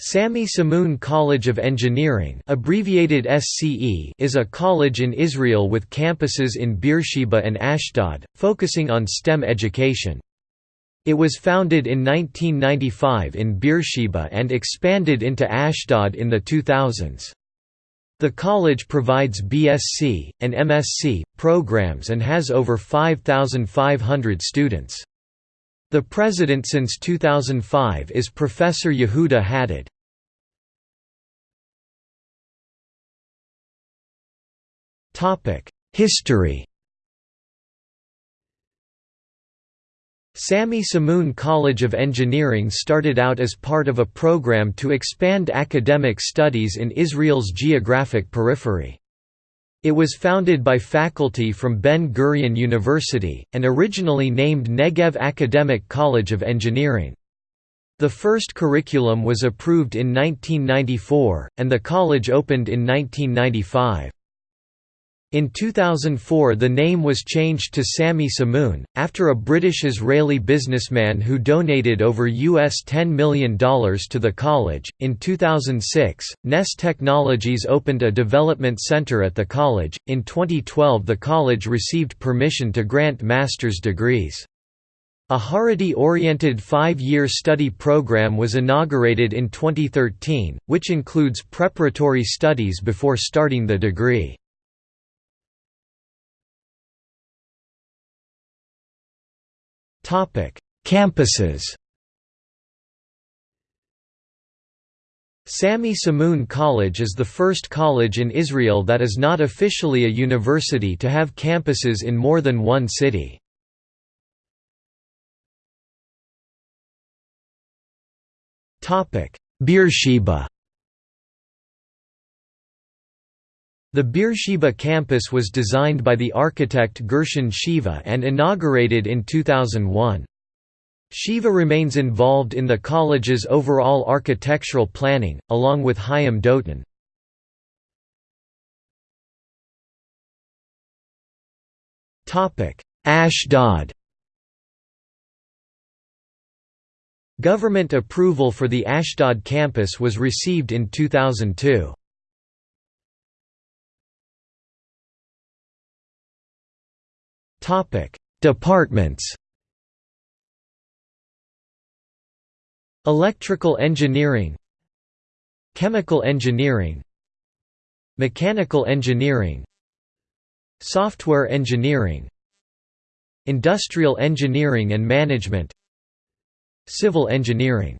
Sami Shamoon College of Engineering abbreviated SCE is a college in Israel with campuses in Beersheba and Ashdod, focusing on STEM education. It was founded in 1995 in Beersheba and expanded into Ashdod in the 2000s. The college provides BSc, and MSc, programs and has over 5,500 students. The president since 2005 is Professor Yehuda Haddad. History Sami Shamoon College of Engineering started out as part of a program to expand academic studies in Israel's geographic periphery. It was founded by faculty from Ben-Gurion University, and originally named Negev Academic College of Engineering. The first curriculum was approved in 1994, and the college opened in 1995. In 2004 the name was changed to Sami Shamoon, after a British-Israeli businessman who donated over US $10 million to the college. In 2006, Ness Technologies opened a development center at the college. In 2012 the college received permission to grant master's degrees. A Haredi-oriented five-year study program was inaugurated in 2013, which includes preparatory studies before starting the degree. Campuses Sami Shamoon College is the first college in Israel that is not officially a university to have campuses in more than one city. Beersheba The Beersheba campus was designed by the architect Gershon Shiva and inaugurated in 2001. Shiva remains involved in the college's overall architectural planning, along with Chaim Dotan. Ashdod Government approval for the Ashdod campus was received in 2002. Departments. Electrical engineering, Chemical engineering, Mechanical engineering, Software engineering, Industrial engineering and management, Civil engineering